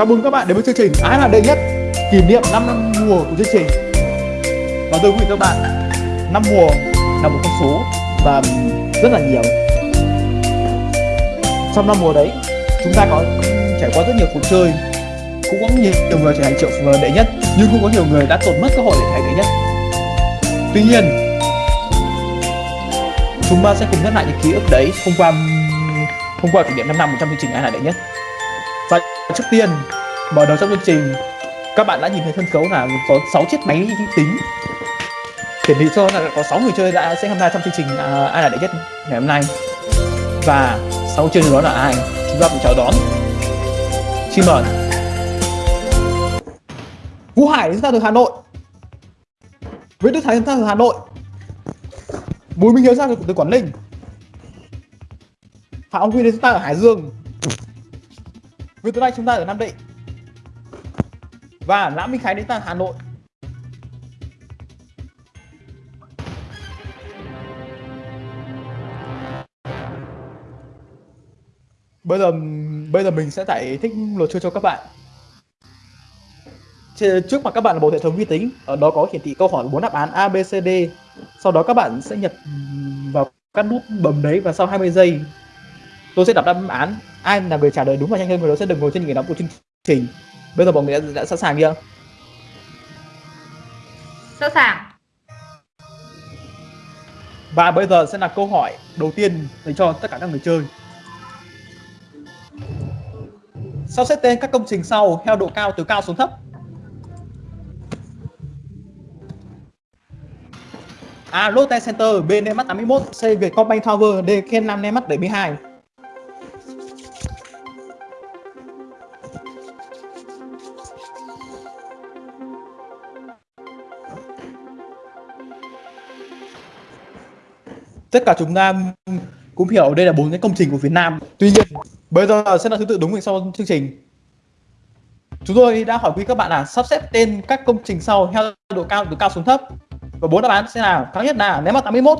Chào mừng các bạn đến với chương trình Ai là đệ nhất kỷ niệm 5 năm mùa của chương trình. Và tôi quý vị các bạn, năm mùa là một con số và rất là nhiều. Trong năm mùa đấy, chúng ta có trải qua rất nhiều cuộc chơi, cũng có nhiều, người trở thành triệu đệ nhất, nhưng cũng có nhiều người đã tổn mất cơ hội để thành đệ nhất. Tuy nhiên, chúng ta sẽ cùng nhắc lại những ký ức đấy hôm qua hôm qua kỷ niệm 5 năm trong chương trình Ai là đệ nhất. Và trước tiên, mở đầu trong chương trình, các bạn đã nhìn thấy sân khấu là có 6 chiếc máy tính. Hiển thị cho là có 6 người chơi đã sẽ tham gia trong chương trình uh, Ai là đệ nhất ngày hôm nay. Và 6 chơi đó là ai? Chúng ta cùng chào đón. Xin mời. Vũ Hải đến ra từ Hà Nội. Nguyễn Đức Thái đến ra từ Hà Nội. Bùi Minh Hiếu ra từ Quảng Ninh. Phạm Ông Huy đến chúng ta ở Hải Dương Nguyễn tối nay chúng ta ở Nam Định. Và Lã Minh Khánh đến từ Hà Nội. Bây giờ bây giờ mình sẽ giải thích luật chơi cho các bạn. Trước mặt các bạn là bộ hệ thống vi tính Ở đó có hiển thị câu hỏi bốn đáp án A, B, C, D. Sau đó các bạn sẽ nhập vào các nút bấm đấy và sau 20 giây tôi sẽ đọc đáp án ai là người trả lời đúng và nhanh hơn người đó sẽ được ngồi trên ghế nóng của chương trình bây giờ mọi người đã, đã sẵn sàng chưa sẵn sàng và bây giờ sẽ là câu hỏi đầu tiên dành cho tất cả các người chơi sao xếp tên các công trình sau theo độ cao từ cao xuống thấp A. Lotte Center B. Nemat 81 C. Vietcombank Tower D. Ken 5 Nemat 72 tất cả chúng ta cũng hiểu đây là bốn cái công trình của Việt Nam. Tuy nhiên, bây giờ sẽ là thứ tự đúng về sau chương trình. Chúng tôi đã hỏi quý các bạn là sắp xếp tên các công trình sau theo độ cao từ cao xuống thấp. Và bốn đáp án sẽ là cao nhất là ném vào 81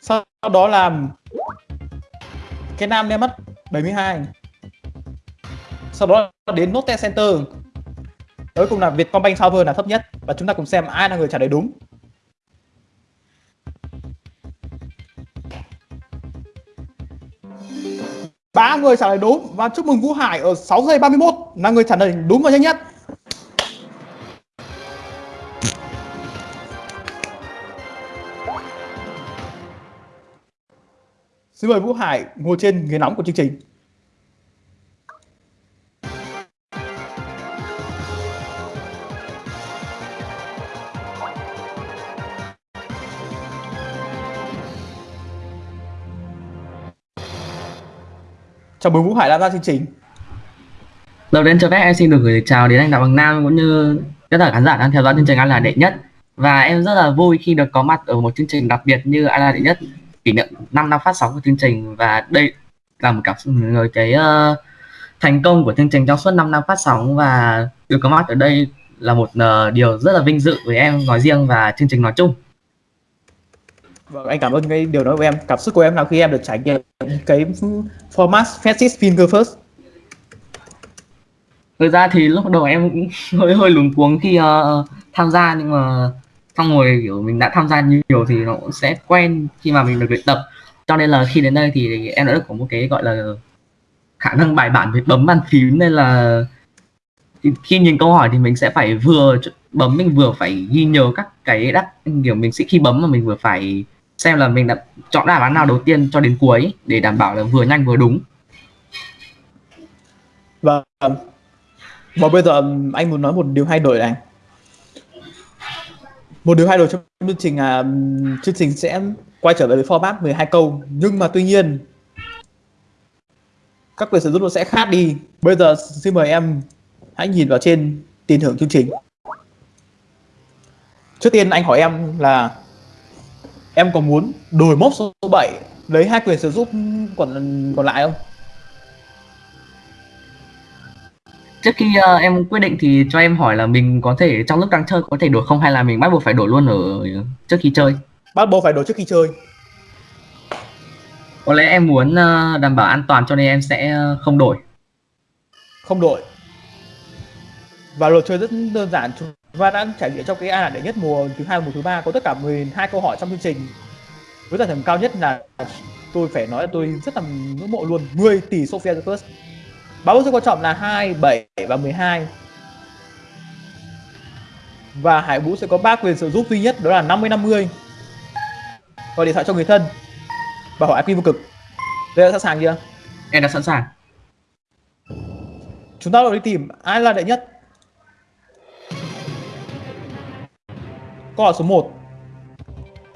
sau đó là cái nam ném mắt 72 sau đó đến Note Center. Cuối cùng là Vietcombank Tower là thấp nhất và chúng ta cùng xem ai là người trả lời đúng. Ba người trả lời đúng và chúc mừng Vũ Hải ở 6 giây 31 là người trả lời đúng và nhanh nhất. Xin mời Vũ Hải ngồi trên ghế nóng của chương trình. Chào mừng Vũ Hải đã ra chương trình. Đầu tiên cho phép em xin được gửi chào đến anh Đặng Bằng Nam cũng như tất cả khán giả đang theo dõi chương trình An là đệ nhất. Và em rất là vui khi được có mặt ở một chương trình đặc biệt như An là đệ nhất kỷ niệm 5 năm phát sóng của chương trình. Và đây là một cảm xúc người cái uh, thành công của chương trình trong suốt 5 năm phát sóng. Và được có mặt ở đây là một uh, điều rất là vinh dự với em nói riêng và chương trình nói chung. Vâng, anh cảm ơn cái điều đó của em. Cảm xúc của em là khi em được trải nghiệm cái format Fastest Finger First. Thực ra thì lúc đầu em cũng hơi hơi luống cuống khi uh, tham gia nhưng mà xong rồi kiểu mình đã tham gia nhiều thì nó cũng sẽ quen khi mà mình được luyện tập. Cho nên là khi đến đây thì em đã được có một cái gọi là khả năng bài bản về bấm bàn phím nên là khi nhìn câu hỏi thì mình sẽ phải vừa bấm mình vừa phải ghi nhớ các cái đáp kiểu mình sẽ khi bấm mà mình vừa phải xem là mình đã chọn đáp án nào đầu tiên cho đến cuối để đảm bảo là vừa nhanh vừa đúng. Và và bây giờ um, anh muốn nói một điều hay đổi này. Một điều hay đổi trong chương trình là chương trình sẽ quay trở về với format 12 câu. Nhưng mà tuy nhiên, các quyền sử dụng nó sẽ khác đi. Bây giờ, xin mời em hãy nhìn vào trên tiền thưởng chương trình. Trước tiên, anh hỏi em là em có muốn đổi mốc số 7 lấy hai quyền sử dụng còn còn lại không? Trước khi uh, em quyết định thì cho em hỏi là mình có thể trong lúc đang chơi có thể đổi không hay là mình bắt buộc phải đổi luôn ở trước khi chơi? Bắt buộc phải đổi trước khi chơi. Có lẽ em muốn uh, đảm bảo an toàn cho nên em sẽ không đổi. Không đổi. Và luật chơi rất đơn giản chúng ta đã trải nghiệm trong cái ai là đệ nhất mùa thứ hai mùa thứ ba có tất cả 12 câu hỏi trong chương trình. Với giải thưởng cao nhất là tôi phải nói là tôi rất là ngưỡng mộ luôn 10 tỷ Sophia the First. Báo rất quan trọng là 2, 7 và 12 và Hải Vũ sẽ có ba quyền sử dụng duy nhất đó là 50 50 gọi điện thoại cho người thân và hỏi IP vô cực. Đây đã sẵn sàng chưa? Em đã sẵn sàng. Chúng ta đi tìm ai là đệ nhất câu hỏi số 1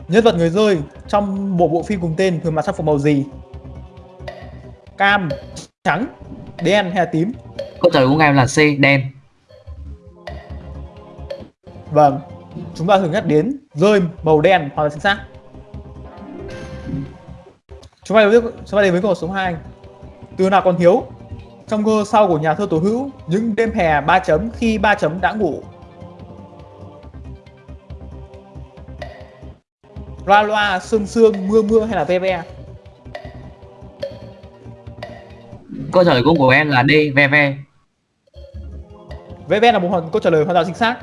nhân vật người rơi trong một bộ phim cùng tên thường mặc trang phục màu gì? Cam trắng đen hay là tím? Câu trả lời của em là C đen. Vâng chúng ta thường nhắc đến rơi màu đen hoặc là chính xác. Chúng ta đến với, chúng ta đến với câu hỏi số 2 từ nào còn thiếu trong cơ sau của nhà thơ tố hữu những đêm hè ba chấm khi ba chấm đã ngủ loa loa sương sương mưa mưa hay là ve ve? Câu trả lời của của em là D ve ve. Ve ve là một hoàn- câu trả lời hoàn toàn chính xác.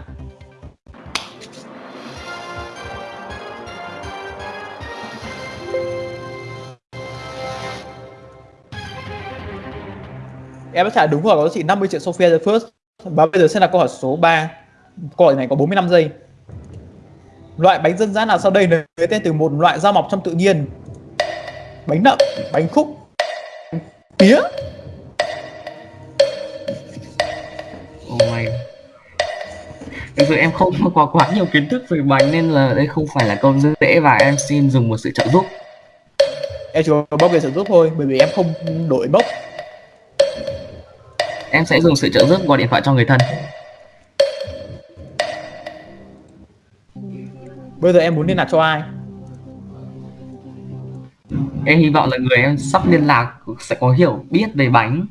Em đã trả đúng rồi có giá trị 50 triệu Sophia the First. Và bây giờ sẽ là câu hỏi số 3 Câu hỏi này có 45 giây Loại bánh dân dã nào sau đây lấy tên từ một loại rau mọc trong tự nhiên? Bánh nậm, bánh khúc, pía. Oh my. Thực sự em không có quá nhiều kiến thức về bánh nên là đây không phải là câu dễ và em xin dùng một sự trợ giúp. Em chỉ có bốc về sử giúp thôi Bởi vì em không đổi bốc. Em sẽ dùng sự trợ giúp gọi điện thoại cho người thân Bây giờ em muốn liên lạc cho ai? Em hy vọng là người em sắp liên lạc sẽ có hiểu biết về bánh.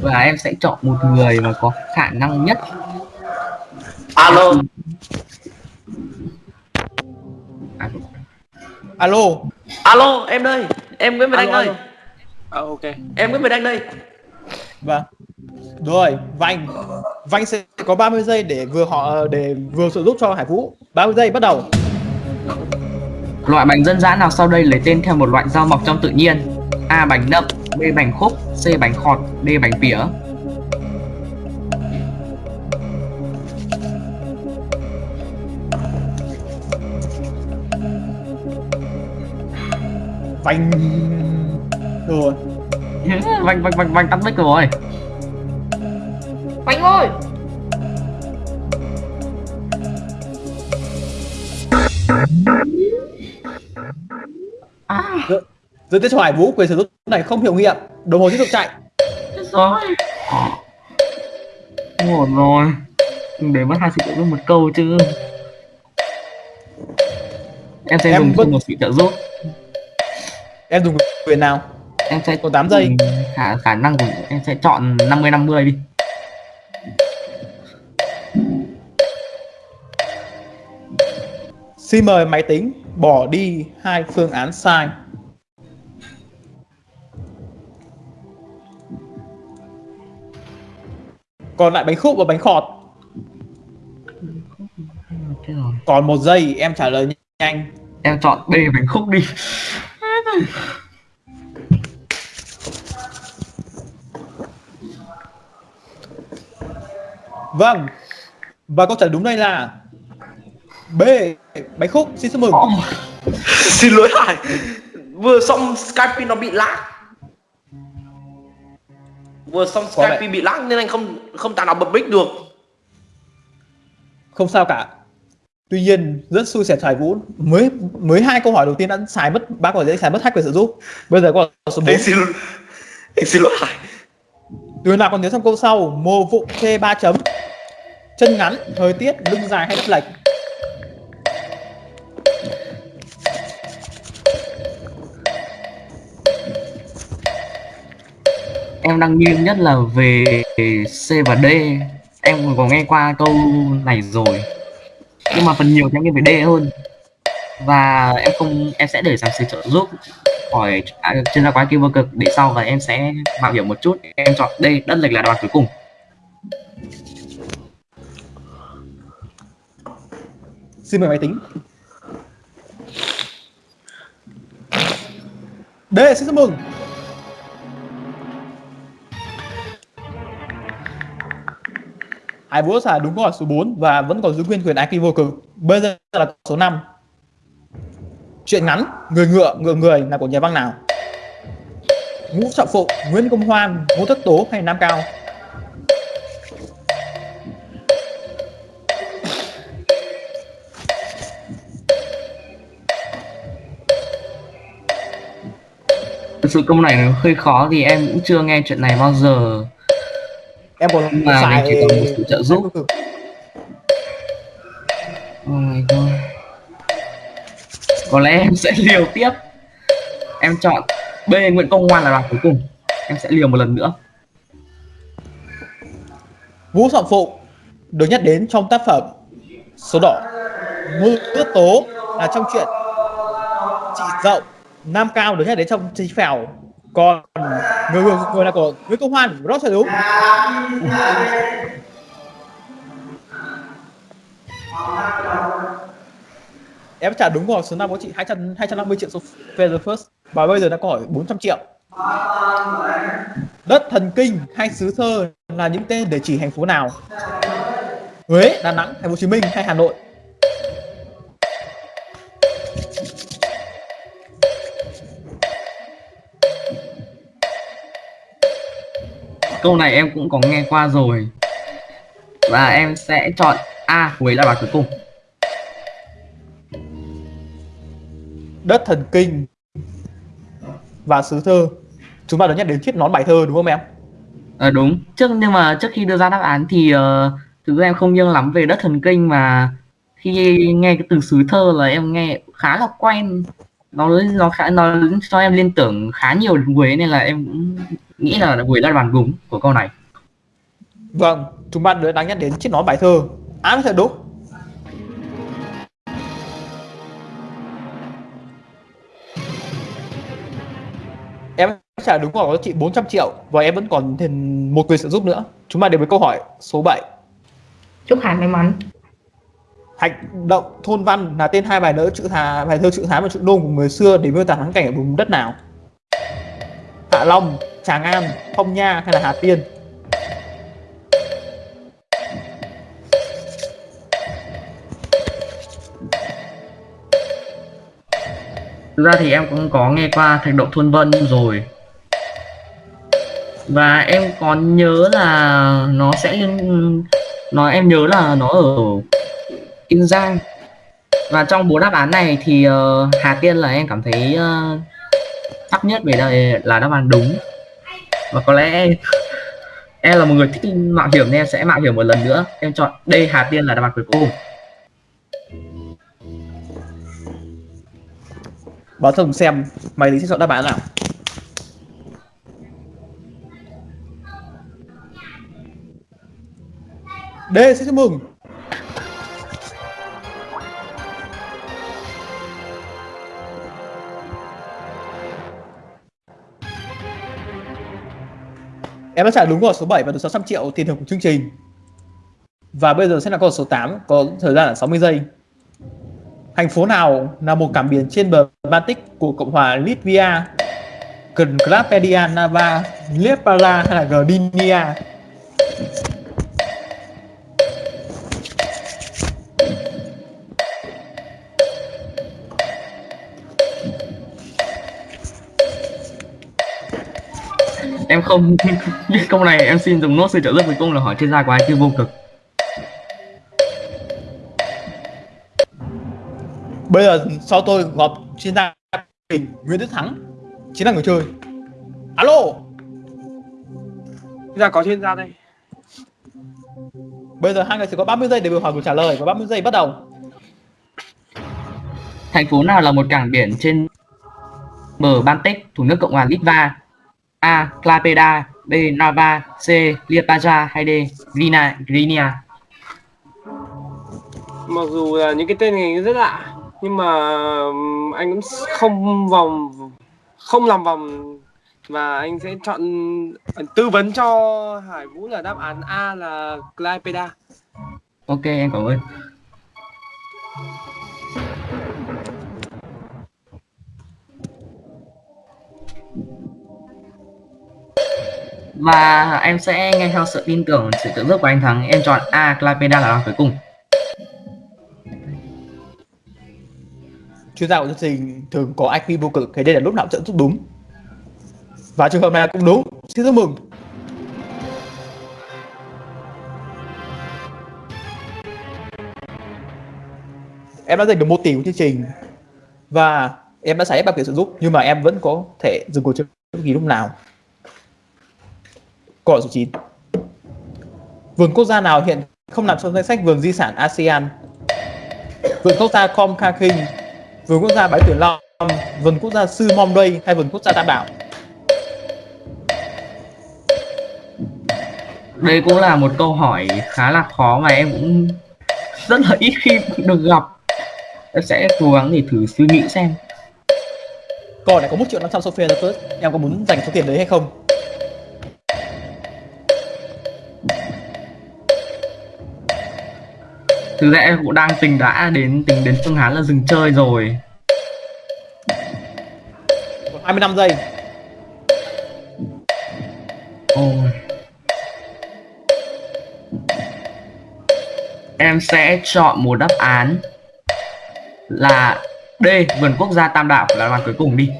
Và em sẽ chọn một người mà có khả năng nhất. Alo. Alo. Alo em đây. Em nguyễn việt anh alo. À, ok. em nguyễn việt anh đây. Vâng Rồi Vành. Vành sẽ có 30 giây để vừa họ để vừa sử giúp cho Hải Vũ. 30 giây bắt đầu. Loại bánh dân dã nào sau đây lấy tên theo một loại rau mọc trong tự nhiên? A bánh nậm b bánh khúc c bánh khọt d bánh pỉa Vành. Rồi. Vanh vanh vanh vanh tắt mic rồi bánh ơi à. Tiếp cho Hải Vũ quyền sử dụng này không hiệu nghiệm Đồng hồ tiếp tục chạy. Chết rồi. Ổn rồi đừng để mất hai sự trợ giúp một câu chứ. Em sẽ Em dùng thêm một sự trợ giúp. Em dùng quyền nào? Em sẽ Còn 8 giây. dùng khả khả năng của em sẽ chọn 50 50 đi Xin mời máy tính bỏ đi hai phương án sai. Còn lại bánh khúc và bánh khọt. Còn một giây em trả lời nhanh. Em chọn B bánh khúc đi. Vâng. Và câu trả lời đúng đây là B Bánh khúc Xin chúc mừng. Xin lỗi hải vừa xong skype nó bị lag. Vừa xong Có skype bị lag nên anh không không tài nào bật mic được. Không sao cả. Tuy nhiên rất xui xẻo Hải Vũ. Mới mới hai câu hỏi đầu tiên đã xài mất ba hỏi đã xài mất hai quyền sử giúp bây giờ hỏi số 4 anh xin anh xin lỗi hải từ nào còn nhớ trong câu sau mồ vụng thê ba chấm. Chân ngắn thời tiết lưng dài hay đất lệch em đang nghiêng nhất là về C và D. Em có nghe qua câu này rồi. Nhưng mà phần nhiều thì em nghe về D hơn. Và em không em sẽ để giám sư trợ giúp khỏi à, chuyên gia quái kia vô cực. Để sau và em sẽ mạo hiểm một chút. Em chọn đây đất lệch là đoàn cuối cùng. Xin mời máy tính. Đây xin chúc mừng. Hải là đúng câu hỏi số 4 và vẫn còn giữ nguyên quyền IQ vô cực. Bây giờ là số 5. Chuyện ngắn, người ngựa, ngựa người là của nhà văn nào? Ngũ Trọng phụ Nguyễn Công Hoan, Ngô Tất Tố hay Nam Cao? thực sự câu này nó hơi khó thì em cũng chưa nghe chuyện này bao giờ Em còn Nhưng mà mình chỉ cần một sự trợ giúp. oh my god có lẽ em sẽ liều tiếp em chọn B Nguyễn Công Hoan là án cuối cùng em sẽ liều một lần nữa Vũ Trọng Phụng được nhắc đến trong tác phẩm Số Đỏ. Ngô Tất Tố là trong chuyện Chị Dậu. Nam Cao được nhắc đến trong Chí Phèo. Còn người, người, người là của Nguyễn Công Hoan, rất là đúng. Em trả đúng rồi, số năm có chị 200, 250 triệu số Feather First Và bây giờ đã có hỏi 400 triệu Đất thần kinh hay xứ thơ là những tên để chỉ thành phố nào? Huế, Đà Nẵng, Thành phố Hồ Chí Minh hay Hà Nội? Câu này em cũng có nghe qua rồi và em sẽ chọn A Huế là án cuối cùng Đất thần kinh và xứ thơ. Chúng ta đã nhắc đến thiết nón bài thơ đúng không em? Ờ đúng trước nhưng mà trước khi đưa ra đáp án thì uh, thực ra em không nghiêng lắm về đất thần kinh mà khi nghe cái từ xứ thơ là em nghe khá là quen nó nó khá nó cho em liên tưởng khá nhiều đến Huế nên là em cũng nghĩ là là đáp án đúng của câu này Vâng, chúng bạn đã nhắc đến chiếc nón bài thơ. Án thật đúng. Em trả đúng có chị 400 triệu và em vẫn còn thêm một quyền trợ giúp nữa. Chúng ta đến với câu hỏi số 7. chúc Hải may mắn Hành động thôn văn là tên hai bài nữa chữ Hà, bài thơ chữ Hán và chữ Nôm của người xưa để miêu tả thắng cảnh ở vùng đất nào? Hạ Long, Tràng An, Phong Nha hay là Hà Tiên? thực ra thì em cũng có nghe qua thạch động thôn vân rồi. Và em còn nhớ là nó sẽ liên nó em nhớ là nó ở Kiên Giang. Và trong bốn đáp án này thì uh, Hà Tiên là em cảm thấy ờ, uh, chắc nhất về đây là đáp án đúng và có lẽ em là một người thích mạo hiểm nên em sẽ mạo hiểm một lần nữa em chọn D Hà Tiên là đáp án cuối cùng Báo thông xem mày lý sẽ chọn đáp án nào? D, xin chúc mừng. Em đã trả đúng câu số 7 và được 600 triệu tiền thưởng của chương trình. Và bây giờ sẽ là câu số 8, có thời gian là 60 giây. Thành phố nào là một cảng biển trên bờ Baltic của Cộng hòa Latvia? Cần Klapedia, Nava, Liepala hay là Gdynia? Em không biết câu này em xin dùng nốt sự trợ giúp cuối cùng là hỏi chuyên gia của IQ vô cực Bây giờ sau tôi gặp chuyên gia mình Nguyễn Đức Thắng chính là người chơi. Alo, Bây giờ có chuyên gia đây. bây giờ hai người sẽ có 30 giây để biểu hỏi của trả lời và 30 giây bắt đầu. thành phố nào là một cảng biển trên bờ Baltic thuộc nước Cộng hòa Litva A. Klaipeda B. Narva C. Liepaja hay D. Grina, Grinia mặc dù là những cái tên này rất lạ nhưng mà anh cũng không vòng không làm vòng và anh sẽ chọn tư vấn cho Hải Vũ là đáp án A là Glypeda. ok em cảm ơn và em sẽ nghe theo sự tin tưởng, sự tự giúp của anh thắng. Em chọn A, Clapeda là đáp cuối cùng. Chuyên gia của chương trình thường có IQ vô cực, thế nên là lúc nào cũng sẽ giúp đúng. Và trường hợp này cũng đúng. Xin chúc mừng. Em đã giành được một tỷ của chương trình và em đã xảy hết bảo hiểm sự giúp, nhưng mà em vẫn có thể dừng cuộc chơi bất kỳ lúc nào câu hỏi số 9 vườn quốc gia nào hiện không nằm trong danh sách vườn di sản ASEAN? Vườn quốc gia Com Kha Kinh vườn quốc gia Bái Tuyển Long vườn quốc gia Sư Mom Đây hay vườn quốc gia Tam Đảo đây cũng là một câu hỏi khá là khó mà em cũng rất là ít khi được gặp. Em sẽ cố gắng để thử suy nghĩ xem. Câu này có 1 triệu 500 Sophia First em có muốn dành số tiền đấy hay không thực ra em cũng đang tính đã đến tính đến phương án là dừng chơi rồi còn 25 giây Ôi. Em sẽ chọn một đáp án là D, vườn quốc gia Tam Đảo là án cuối cùng đi.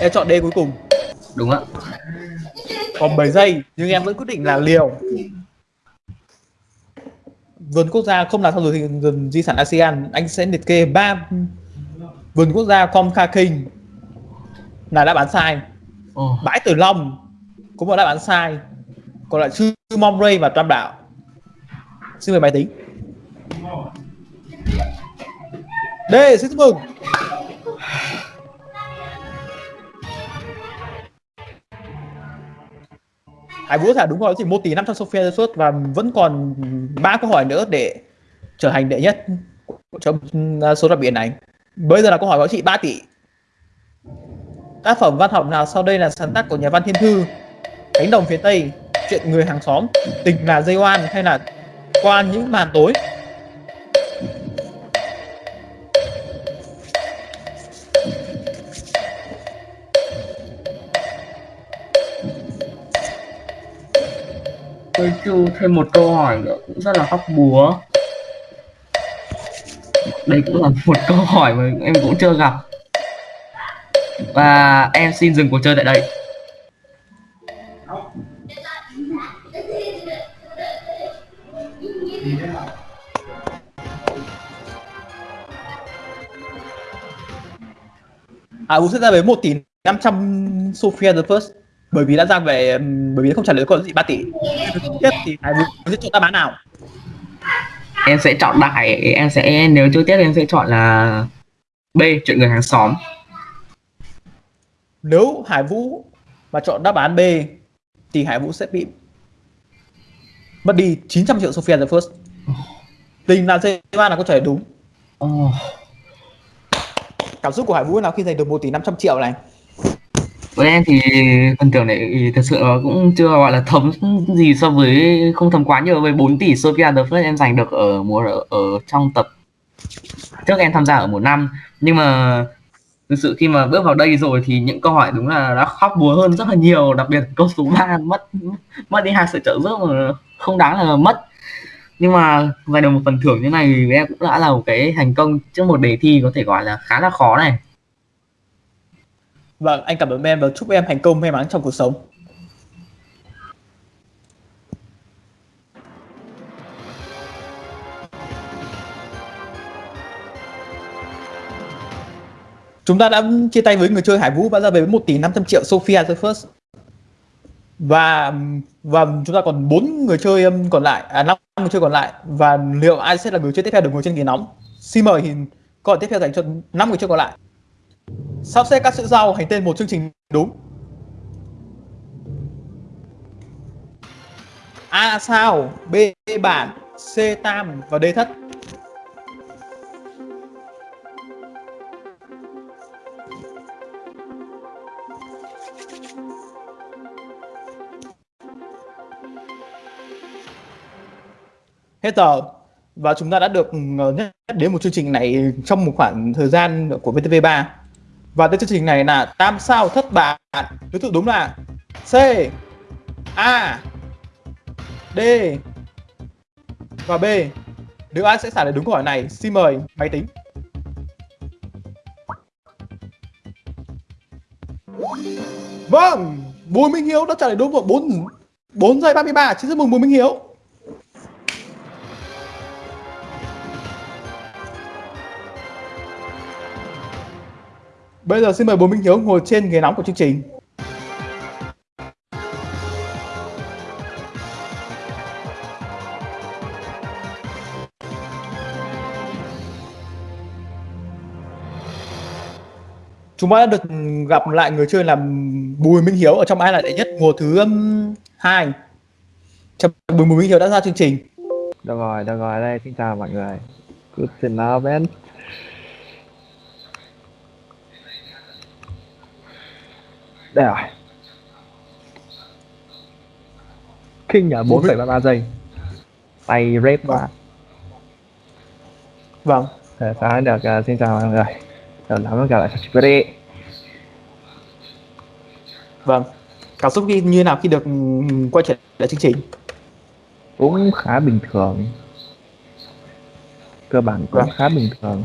em chọn D cuối cùng Đúng ạ. còn 7 giây nhưng em vẫn quyết định là liều vườn quốc gia không nằm trong vườn, vườn di sản ASEAN anh sẽ liệt kê ba vườn quốc gia Com Kha Kinh là đáp án sai. Ồ, bãi Tử Long cũng là đáp án sai. Còn lại chư Mom Ray và Tam Đảo. Xin mời máy tính. D xin chúc mừng ai Vũ thả đúng rồi thì một tỷ 500 Sophia xuất và vẫn còn ba câu hỏi nữa để trở thành đệ nhất trong à, số đặc biệt này. Bây giờ là câu hỏi có trị 3 tỷ. Tác phẩm văn học nào sau đây là sáng tác của nhà văn Thiên Thư? Cánh đồng phía Tây, chuyện người hàng xóm, tình là dây oan hay là qua những màn tối? Tôi chu thêm một câu hỏi nữa cũng rất là hóc búa. Đây cũng là một câu hỏi mà em cũng chưa gặp. Và em xin dừng cuộc chơi tại đây. À, cũng sẽ ra với 1 tỷ 500 Sophia the First bởi vì đã ra về bởi vì không trả lời câu gì 3 tỷ. Tiếp thì Hải Vũ sẽ chọn đáp án nào? Em sẽ chọn đại, em sẽ nếu chưa tiếp em sẽ chọn là B, chuyện người hàng xóm. Nếu Hải Vũ mà chọn đáp án B thì Hải Vũ sẽ bị mất đi 900 triệu Sophia the First. Tình là dây ba là câu trả lời đúng. Cảm xúc của Hải Vũ nào khi giành được 1 tỷ 500 triệu này? Với em thì phần thưởng này ừ, thật sự nó cũng chưa gọi là thấm gì so với không thấm quá nhiều với 4 tỷ Sophia the First em giành được ở mùa ở, ở trong tập. Trước em tham gia ở mùa năm nhưng mà thực sự khi mà bước vào đây rồi thì những câu hỏi đúng là đã khóc búa hơn rất là nhiều đặc biệt câu số 3 mất mất đi hai sự trợ giúp mà không đáng là mất. Nhưng mà giành được một phần thưởng như này thì em cũng đã là một cái thành công trước một đề thi có thể gọi là khá là khó này. Vâng, anh cảm ơn em và chúc em thành công may mắn trong cuộc sống. Chúng ta đã chia tay với người chơi Hải Vũ và ra về với 1 tỷ 500 triệu Sophia the First. Và và chúng ta còn bốn người chơi um, còn lại, à năm người chơi còn lại và liệu ai sẽ là người chơi tiếp theo được ngồi trên ghế nóng? Xin mời thì câu hỏi tiếp theo dành cho năm người chơi còn lại Sắp xếp các chữ giao thành tên một chương trình đúng. A sao, B bản, C tam và D thất. Hết giờ và chúng ta đã được ờ, nhắc đến một chương trình này trong một khoảng thời gian của VTV3 và tên chương trình này là tam sao thất bại Thứ tự đúng là C A D và B. Nếu ai sẽ trả lời đúng câu hỏi này. Xin mời máy tính. Vâng, Bùi Minh Hiếu đã trả lời đúng vào 4 4 giây 33, xin chúc mừng Bùi Minh Hiếu. Bây giờ xin mời Bùi Minh Hiếu ngồi trên ghế nóng của chương trình. Chúng ta đã được gặp lại người chơi là Bùi Minh Hiếu ở trong ai là đệ nhất mùa thứ hai, 2. Bùi Minh Hiếu đã ra chương trình. Được rồi, được rồi, đây, xin chào mọi người. Good to know, man. Đây rồi. King ở 4,33 giây. Tay rep quá. Vâng. Thế sáng được, uh, xin chào mọi người. Đầu lắm gặp lại đi. Vâng. Cảm xúc như như nào khi được ừm, quay trở lại chương trình? Cũng khá bình thường. Cơ bản cũng Vâng. khá bình thường.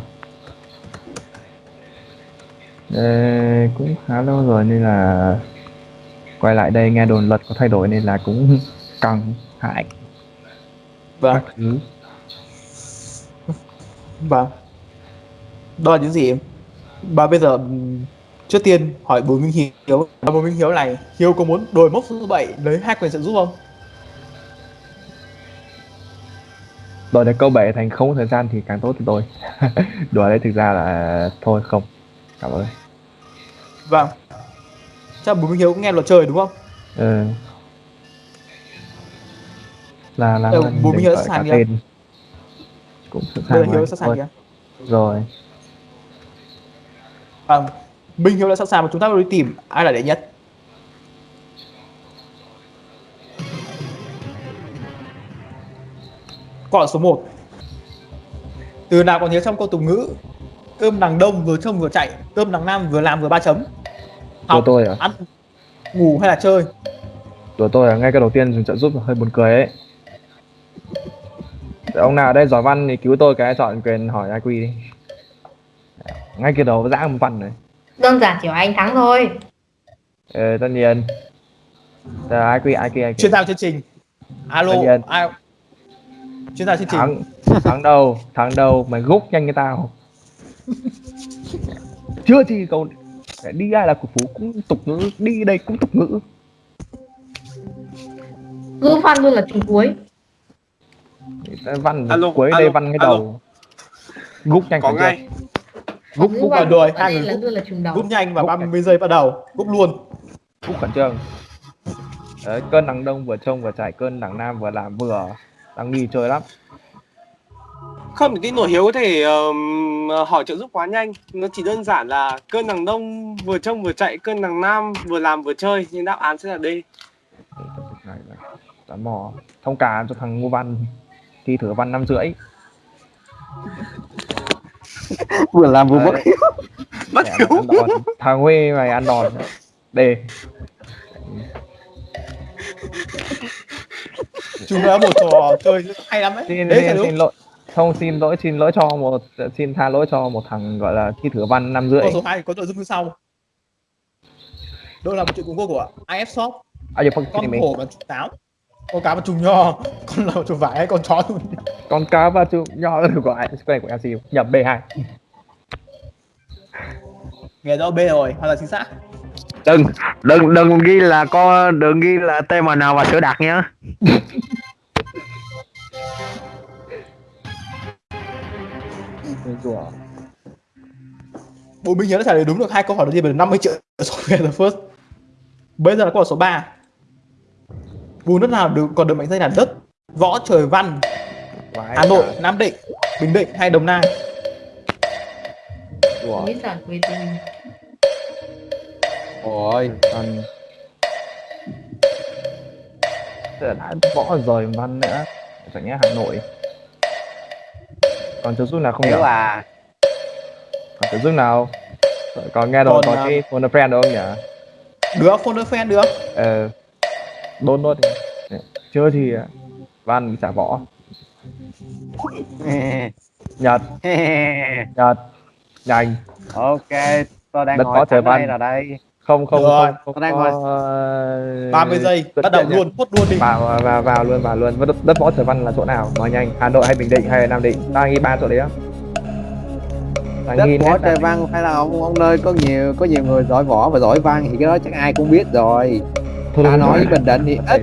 Cũng khá lâu rồi nên là quay lại đây nghe đồn luật có thay đổi nên là cũng căng hại Vâng. các thứ Vâng. Đó là những gì em? Và bây giờ trước tiên hỏi Bùi Minh Hiếu. Bùi Minh Hiếu này, Hiếu có muốn đổi mốc số 7 lấy hai quyền trợ giúp không? đổi được câu 7 thành không có thời gian thì càng tốt cho tôi đùa đấy thực ra là thôi không cảm ơn Vâng. Chắc Bùi Minh Hiếu cũng nghe luật trời đúng không? ừ. là làm Ừ, đừng nhớ gọi sẵn cả kìa. cũng sẵn sàng Hiếu sẵn sàng kìa. rồi Vâng. Minh Hiếu đã sẵn sàng và chúng ta đi tìm ai là đệ nhất. Câu số 1 Từ nào còn nhớ trong câu tục ngữ Cơm đằng đông vừa trông vừa chạy Cơm đằng nam vừa làm vừa ba chấm. Của tôi à? ăn, ngủ hay là chơi? Của tôi à? Ngay cái đầu tiên dùng trợ giúp hơi buồn cười ấy. Để ông nào ở đây giỏi văn thì cứu tôi cái chọn quyền hỏi IQ đi. Ngay cái đầu giã một văn này. Đơn giản chỉ có anh thắng thôi. ờ, tất nhiên. Giờ IQ IQ IQ chuyên gia chương trình. Alo ai? Chuyên gia chương trình. Thắng thắng đâu? Thắng đâu? Mày gúc nhanh như tao chưa gì câu đi ai là của phú cũng tục ngữ đi đây cũng tục ngữ. Ngữ văn luôn là trùng cuối. văn Alo, cuối alo, đây văn cái alo. đầu. Gúc nhanh có ngay. Gúc gúc vào đuổi. ở hai đây người là gúc, luôn là trùng đầu. gúc nhanh và Gúc 30 giây bắt đầu. Gúc luôn. Gúc khẩn trương. Đấy, cơn đằng đông vừa trông vừa chạy cơn đằng nam vừa làm vừa đang nghi chơi lắm không cái nổi hiếu có thể ờm, hỏi trợ giúp quá nhanh. Nó chỉ đơn giản là cơn đằng đông vừa trông vừa chạy cơn đằng nam vừa làm vừa chơi. Nhưng đáp án sẽ là D. Này là mò. Thông cảm cho thằng ngô văn. Thi thử văn năm rưỡi. Vừa làm vừa mất Đấy. mất hiếu mày ăn đòn. thằng Huê mày ăn đòn. Đề chúng ta một trò chơi hay lắm đấy. Xin đấy xin, là đúng. xin lỗi không xin lỗi xin lỗi cho một xin tha lỗi cho một thằng gọi là thi thử văn năm rưỡi. Câu số 2 có nội dung như sau. Đó là một chuyện cuốn của IF Shop? À giờ phân con mình hổ và trùng táo. Con cá và trùng nho. Con lợn trùng vải hay con chó trùng con cá và chú nho được gọi cái này của LC nhập B2 nghe rõ B rồi hoặc là chính xác. Đừng đừng đừng ghi là con đừng ghi là TMN và sữa đặc nhá rủa Bùi Minh Hiếu đã trả lời đúng được hai câu hỏi đầu tiên về 50 triệu số về the first. Bây giờ là câu hỏi số 3 vùng đất nào được còn được mệnh danh là đất võ trời văn? Hà Nội Nam Định Bình Định hay Đồng Nai? Tình. ôi là đã võ rồi văn nữa. Chẳng nhẽ Hà Nội còn trợ giúp nào không nhỉ? à còn trợ giúp nào? Còn nghe đồn Còn, có à, cái phone a friend đâu không nhỉ? Được phone friend được. Ờ đôn đi. chưa thì à, văn bị xả võ. Nhật. Nhật. Nhanh ok tôi đang Đất ngồi thẳng đây là đây không không Rồi. không, không đang có, ngồi- ờ, 30 giây bắt đầu luôn hốt luôn đi. Vào vào vào, vào luôn vào luôn. Đất, đất võ trời văn là chỗ nào? Nói nhanh. Hà nội hay bình định hay nam định? Tao nghĩ ba chỗ đấy á. Đất võ trời là- văn phải là ông ông nơi có nhiều có nhiều người giỏi võ và giỏi văn thì cái đó chắc ai cũng biết rồi. Thôi ta nói với bình định thì ít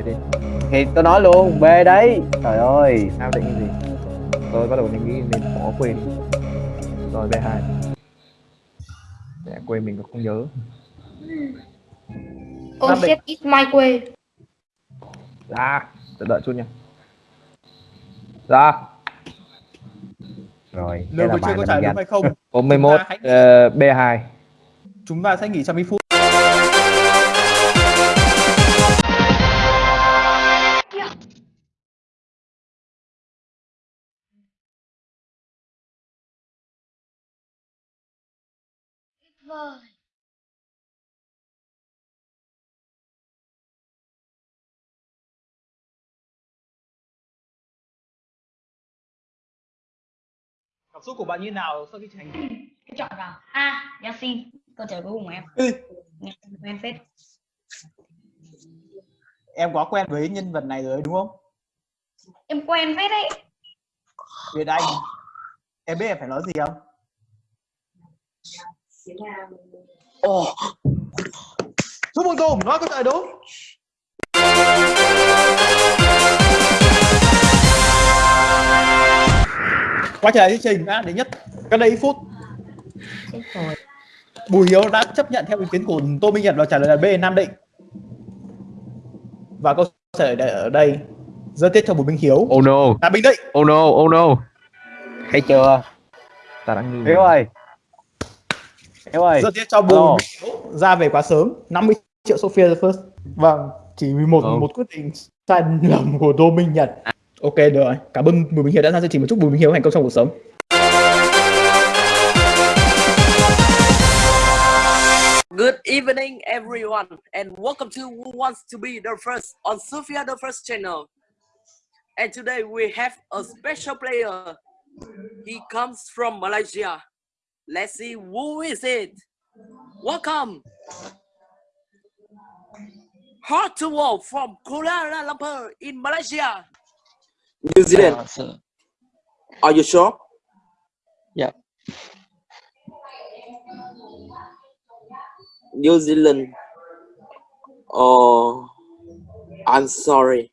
thì tôi nói luôn b đấy. Trời ơi. Nam định cái gì? Tôi bắt đầu mình nghĩ mình bỏ quên. Rồi b hai. Mẹ quên mình cũng không nhớ Oh shit, it's my quê. ra đợi, đợi chút nha. Ra rồi nếu đây là chưa bài có mình trả đúng hay không? 41 hãy- ờ, B2 chúng ta sẽ nghỉ trong ít phút cảm xúc của bạn như nào sau khi thành cái chọn vào a Yasin câu trả lời cuối cùng của em. Ừ. nghe quen phết. Em quá quen với nhân vật này rồi đúng không? Em quen phết đấy. Việt Anh. Em biết em phải nói gì không? Ồ, chúc mừng Tùng nói câu trả lời đúng quay trở lại chương trình đã đến nhất cách đây ít phút. Bùi Hiếu đã chấp nhận theo ý kiến của Tô Minh Nhật và trả lời là B Nam Định. Và câu trả lời ở đây rất tiếc cho Bùi Minh Hiếu. Oh no. Là Bình Định. Oh no oh no. Thấy chưa? Ta đã nghi hiếu ơi. Hiếu ơi. Rất tiếc cho Bùi Alo. Minh Hiếu ra về quá sớm. 50 triệu Sophia the First. Vâng chỉ vì một Ừ. một quyết định sai lầm của Tô Minh Nhật ok được rồi cảm ơn Bùi Minh Hiếu đã ra chương trình và chúc Bùi Minh Hiếu thành công trong cuộc sống Good evening, everyone, and welcome to Who Wants to Be the First on Sophia the First channel. And today we have a special player. He comes from Malaysia. Let's see who is it. Welcome. Hard to walk from Kuala Lumpur in Malaysia. New Zealand. Are you sure? New Zealand. Oh, I'm sorry.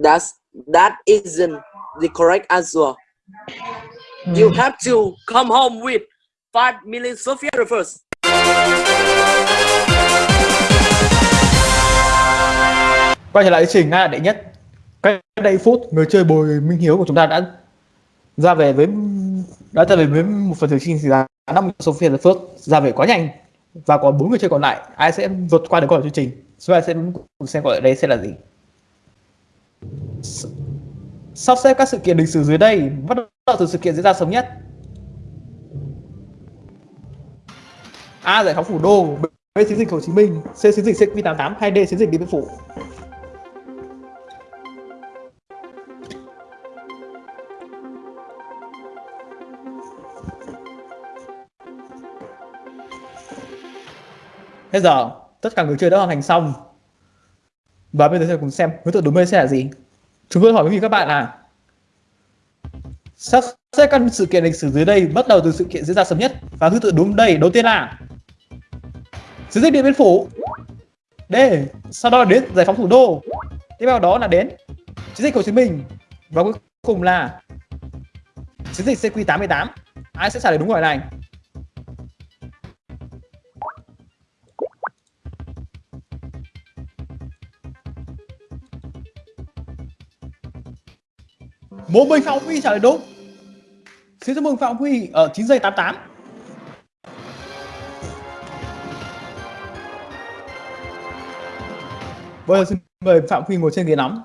That's that isn't the correct answer. You have to come home with 5 million Sophia First. quay trở lại chương trình ngay là đệ nhất cách đây phút, người chơi bồi Minh Hiếu của chúng ta đã ra về với đã ra về với một phần thử chương giá 50 Sophia the phước. Ra về quá nhanh, và còn bốn người chơi còn lại. Ai sẽ vượt qua được câu hỏi chương trình? Chúng ta sẽ cùng xem gọi ở đây sẽ là gì. Sắp xếp các sự kiện lịch sử dưới đây. Bắt đầu từ sự kiện diễn ra sớm nhất. A giải phóng thủ đô, B chiến dịch Hồ Chí Minh, C chiến dịch CQ88 hay D chiến dịch Điện Biên Phủ? Bây giờ, tất cả người chơi đã hoàn thành xong. Và bây giờ sẽ cùng xem đối tượng đúng đây sẽ là gì. Chúng tôi hỏi quý vị các bạn là, sắp xếp các sự kiện lịch sử dưới đây bắt đầu từ sự kiện diễn ra sớm nhất. Và thứ tự đúng đây, đầu tiên là chiến dịch Điện Biên Phủ. D, sau đó là đến giải phóng thủ đô. Tiếp theo đó là đến, chiến dịch Hồ Chí Minh. Và cuối cùng là, chiến dịch CQ88 ai sẽ trả lời đúng câu hỏi này? Một mình Phạm Huy trả lời đúng. Xin chúc mừng Phạm Huy ở 9 giây 88 Bây giờ xin mời Phạm Huy ngồi trên ghế nóng.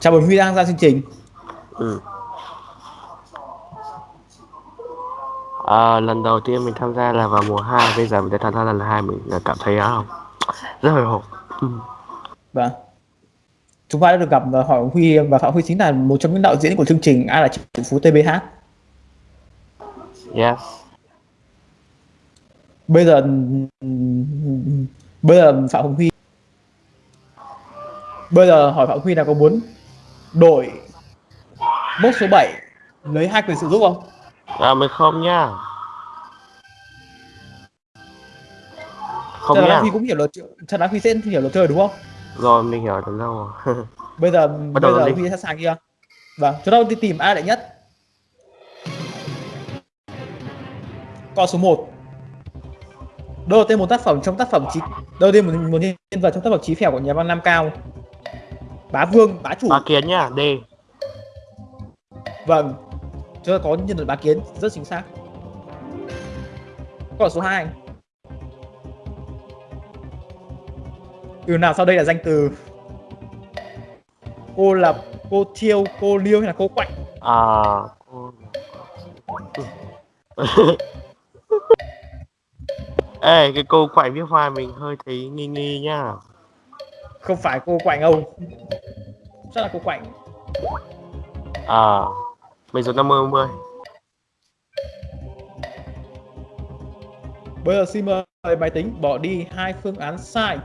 Chào mừng Huy đang ra chương trình. Ừ. À, lần đầu tiên mình tham gia là vào mùa 2 Bây giờ mình đã tham gia lần 2 Mình cảm thấy uh, rất hồi hộp. Vâng. Chúng ta đã được gặp và hỏi Huy và Phạm Huy chính là một trong những đạo diễn của chương trình Ai là triệu phú TBH. Yes Bây giờ bây giờ Phạm Hồng Huy bây giờ hỏi Phạm Huy là có muốn đổi mốc số 7 lấy hai quyền sử dụng không? À mình không nha Không Trần nha Đăng Huy cũng hiểu luật Trần Đăng Huy sẽ hiểu luật chơi đúng không? Rồi mình hiểu từ lâu rồi. Bây giờ Bắt bây giờ đi. Huy sẵn sàng chưa? Vâng, chúng ta đi tìm ai đệ nhất. Con số 1 Đầu tiên một tác phẩm trong tác phẩm trí Đầu tiên một, một nhân vật trong tác phẩm trí phèo của nhà văn Nam Cao. Bá Vương, Bá Chủ. Ba kiến nhá D. Vâng Chúng ta có nhân vật bá kiến rất chính xác. Câu số 2 Từ nào sau đây là danh từ Cô là cô thiêu, cô liêu hay là cô quạnh? À cô- Ê cái câu quậy viết hoa mình hơi thấy nghi nghi nhá. Không phải cô quạnh đâu Chắc là cô quạnh. À Mình dùng 50 50 Bây giờ xin mời máy tính bỏ đi hai phương án sai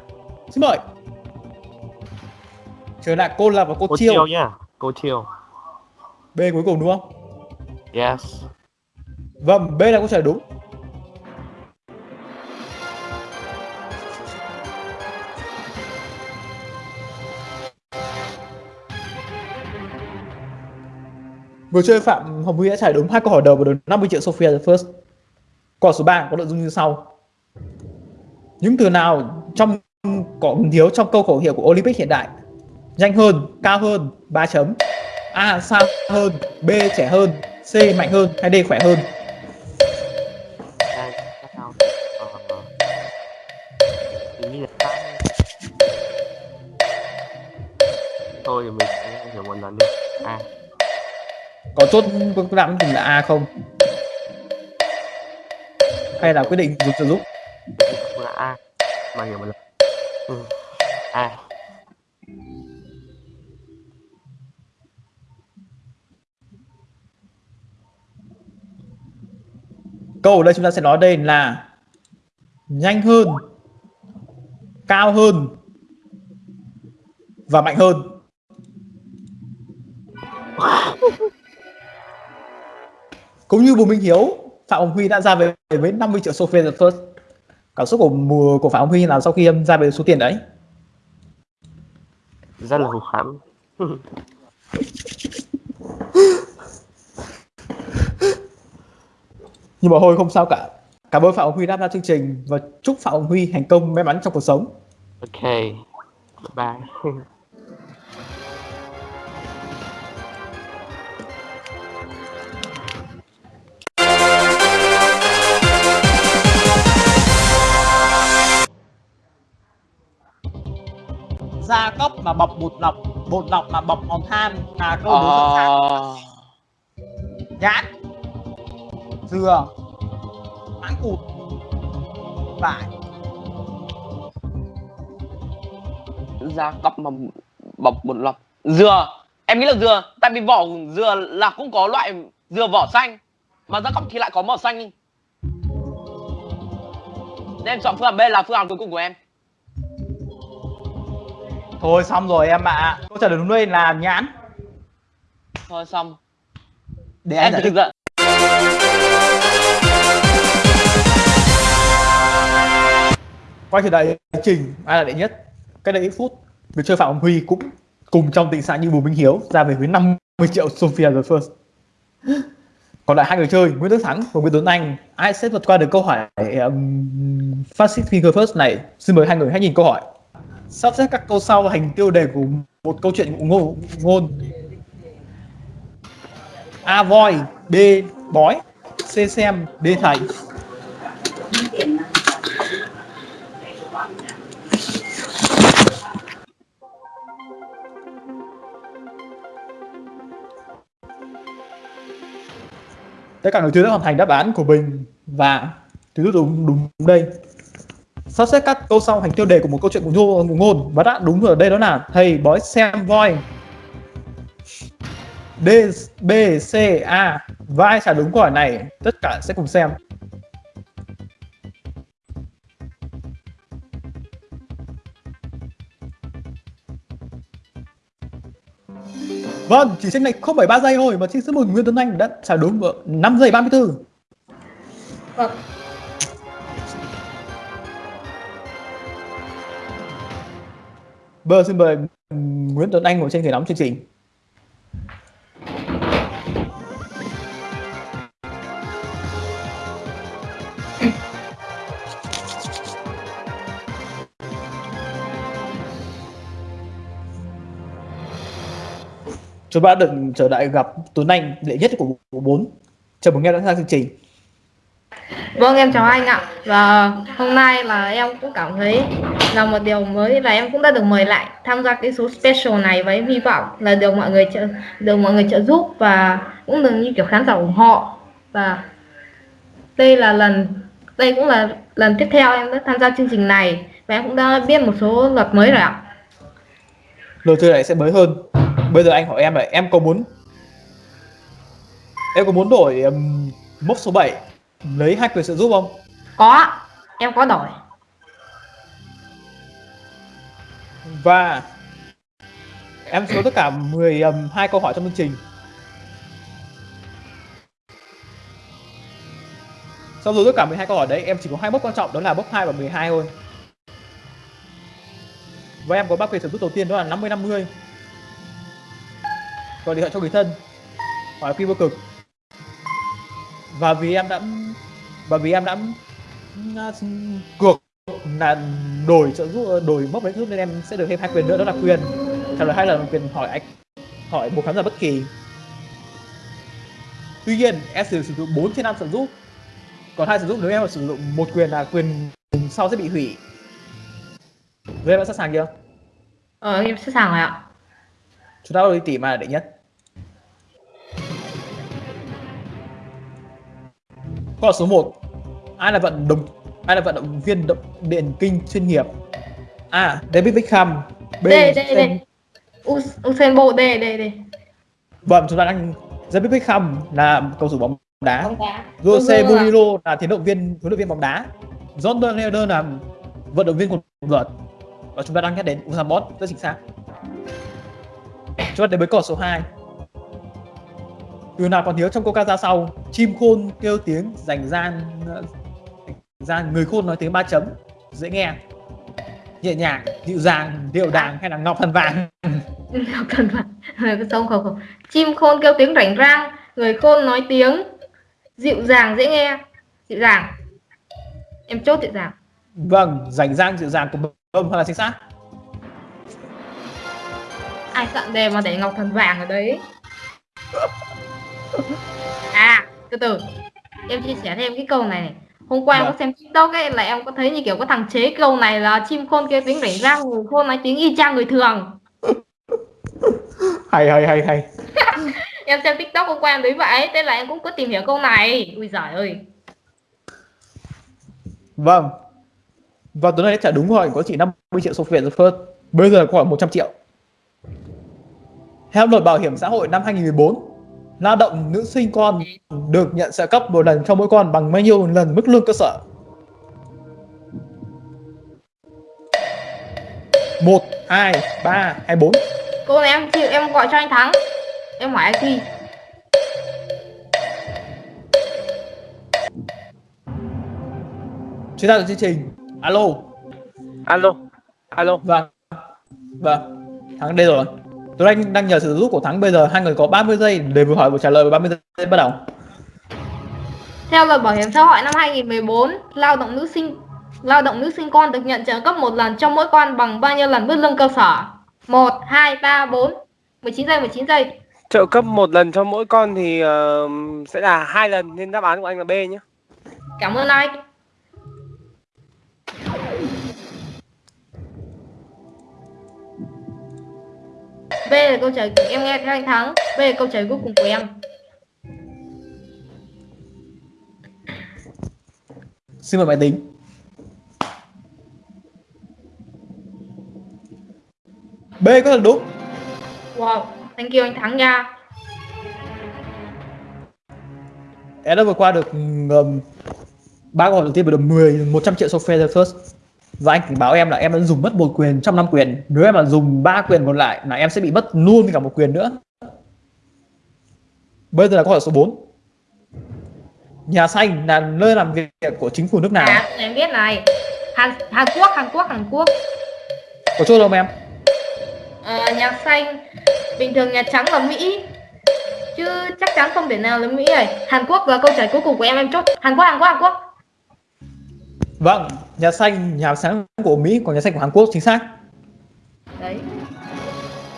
Xin mời Trở lại cô là và cô, Cô chiêu chiêu nhá Cô chiêu B cuối cùng đúng không? Yes Vâng, B là câu trả lời đúng Vừa chơi Phạm Hồng Huy đã trả đúng hai câu hỏi đầu và được 50 triệu Sophia the First. Câu số 3 có nội dung như sau. Những từ nào trong có thiếu trong câu khẩu hiệu của Olympic hiện đại? Nhanh hơn, cao hơn, 3 chấm. A xa hơn, B trẻ hơn, C mạnh hơn hay D khỏe hơn? Thôi thì mình sẽ hiểu một lần đi À Có chốt án cùng là A không? Hay là quyết định dùng trợ giúp? Là A Mà hiểu một lần ừ. A Câu ở đây chúng ta sẽ nói đây là nhanh hơn, cao hơn và mạnh hơn. Cũng như Bùi Minh Hiếu, Phạm Hồng Huy đã ra về với 50 triệu Sophia the First. Cảm xúc của mùa của Phạm Huy là sau khi ra về số tiền đấy. Rất là hụt hẫng Nhưng mà thôi không sao cả. Cảm ơn Phạm Hồng Huy đã tham gia chương trình và chúc Phạm Hồng Huy thành công may mắn trong cuộc sống. Ok Bye Gia cốc mà bọc bột lọc, bột lọc mà bọc hòn than là câu đố dẫn sáng. Ờ, nhãn dừa. Mãng cụt. Vải. Gia cấp mà bọc bột lọc. Dừa. Em nghĩ là dừa. Tại vì vỏ dừa là cũng có loại dừa vỏ xanh. Mà gia cấp thì lại có màu xanh Nên em chọn phương án B là phương án cuối cùng của em thôi xong rồi em ạ. Câu trả lời đúng đây là nhãn. Thôi xong. Để Em anh giải thích. ra quay trở lại trình ai là đệ nhất? Cách đây ít phút người chơi phạm hồng huy cũng cùng trong tình trạng như bùi minh hiếu ra về với 50 triệu sophia the first. Còn lại hai người chơi nguyễn đức thắng và nguyễn tuấn anh. Ai sẽ vượt qua được câu hỏi um, fastest finger first này? Xin mời hai người hãy nhìn câu hỏi sắp xếp các câu sau thành tiêu đề của một câu chuyện ngôn, ngôn. A voi, B bói, C xem, D thầy. tất cả người chơi đã hoàn thành đáp án của mình và thứ đúng, đúng đây sắp xếp các câu sau thành tiêu đề của một câu chuyện của ngôn, của ngôn. Và đã đúng ở đây đó là thầy bói xem voi. D, B, C, A. Và ai trả đúng câu hỏi này. Tất cả sẽ cùng xem. Vâng, chỉ tranh này không phải 3 giây thôi mà xin chúc mừng Nguyễn Tuấn Anh đã trả đúng 5 giây 34. Vâng. Bây giờ xin mời Nguyễn Tuấn Anh ngồi trên ghế nóng chương trình. Chúng ta được trở lại gặp Tuấn Anh đệ nhất của bộ 4. Chào mừng nghe đã sang chương trình. Vâng em chào anh ạ. Và hôm nay là em cũng cảm thấy là một điều mới là em cũng đã được mời lại tham gia cái số special này với hy vọng là được mọi người trợ được mọi người trợ giúp và cũng được như kiểu khán giả ủng hộ. Và đây là lần đây cũng là lần tiếp theo em đã tham gia chương trình này và em cũng đã biết một số luật mới rồi ạ. Luật chơi này sẽ mới hơn. Bây giờ anh hỏi em là em có muốn em có muốn đổi um, mốc số 7 lấy hai quyền trợ giúp không? có em có đổi Và em số tất cả 12 câu hỏi trong chương trình. Sau rồi tất cả 12 câu hỏi đấy em chỉ có hai mốc quan trọng đó là mốc 2 và 12 thôi. Và em có ba quyền trợ giúp đầu tiên đó là 50 50. Gọi điện thoại cho người thân. Hỏi khi vô cực. Và vì em đã và vì em đã ừm, cược là đổi trợ giúp đổi mốc đấy giúp nên em sẽ được thêm hai quyền nữa đó là quyền trả lời hai lần quyền hỏi anh hỏi một khán giả bất kỳ. Tuy nhiên em sử dụng 4 trên 5 trợ giúp. Còn hai trợ giúp nếu em sử dụng một quyền là quyền sau sẽ bị hủy. Vậy em đã sẵn sàng chưa? ờ em sẵn sàng rồi ạ. Chúng ta đi tỉ mà đệ nhất Câu hỏi số 1 Ai là vận động ai là vận động viên động điền kinh chuyên nghiệp? A. David Beckham B. đây đây Us- Usain Bolt đây đây đây Vâng, chúng ta đang David Beckham là cầu thủ bóng đá. bóng đá Jose. Mourinho là tiến động viên huấn luyện viên bóng đá. Jordan Henderson là vận động viên quần vợt. Và chúng ta đang nhắc đến Usain Bolt rất chính xác. Chúng ta đến với câu số 2. Từ nào còn nhớ trong câu ca ra sau, chim khôn kêu tiếng rành gian gian người khôn nói tiếng ba chấm dễ nghe. Nhẹ nhàng dịu dàng điệu đàng hay là ngọc thần vàng. Ngọc thần vàng. Không không không. Chim khôn kêu tiếng rảnh rang người khôn nói tiếng dịu dàng dễ nghe. Dịu dàng. Em chốt dịu dàng. Vâng rành rang dịu dàng của bơm là chính xác. Ai soạn đề mà để ngọc thần vàng ở đấy à từ từ em chia sẻ thêm cái câu này này hôm qua em có Vâng. xem tiktok ấy là em có thấy như kiểu có thằng chế câu này là chim khôn kêu tiếng rảnh rang người khôn nói tiếng y chang người thường hay hay hay hay em xem tiktok hôm qua em thấy vậy thế là em cũng có tìm hiểu câu này ui giời ơi Vâng. Và tuần này trả đúng hỏi có chỉ 50 triệu số phiếu The First. Bây giờ câu hỏi 100 triệu. Theo luật bảo hiểm xã hội năm 2014, lao động nữ sinh con được nhận trợ cấp một lần cho mỗi con bằng bao nhiêu lần mức lương cơ sở? một hai ba hay bốn cô này em chịu em gọi cho anh thắng em hỏi anh thi Chúng ta là chương trình. Alo. alo alo Vâng. Vâng. Thắng đây rồi. Tuấn Anh đang nhờ sự giúp của Thắng bây giờ hai người có 30 giây để vừa hỏi vừa trả lời và 30 giây bắt đầu. Theo luật bảo hiểm xã hội năm 2014, lao động nữ sinh lao động nữ sinh con được nhận trợ cấp một lần cho mỗi con bằng bao nhiêu lần mức lương cơ sở? 1 2 3 4 19 giây 19 giây. trợ cấp một lần cho mỗi con thì ờ, sẽ là hai lần nên đáp án của anh là B nhé Cảm ơn anh. B là câu trả lời của em nghe theo anh thắng B là câu trả lời cuối cùng của em. Xin mời máy tính B có thật đúng. Wow thank you anh thắng nha. Em đã vượt qua được ba câu hỏi đầu tiên và được 10 100 triệu software the first. Và anh cảnh báo em là em đã dùng mất một quyền trong năm quyền. Nếu em mà dùng ba quyền còn lại là em sẽ bị mất luôn cả một quyền nữa. Bây giờ là câu hỏi số 4. Nhà xanh là nơi làm việc của chính phủ nước nào? À, em biết này. Hàn Hàn Quốc, Hàn Quốc, Hàn Quốc. Có chốt không em? Ờ, nhà xanh bình thường nhà trắng là Mỹ chứ chắc chắn không thể nào là Mỹ này. Hàn Quốc là câu trả lời cuối cùng của em em chốt. Hàn Quốc, Hàn Quốc, Hàn Quốc. Vâng, nhà xanh, nhà sáng của Mỹ, còn nhà xanh của Hàn Quốc chính xác. Đấy.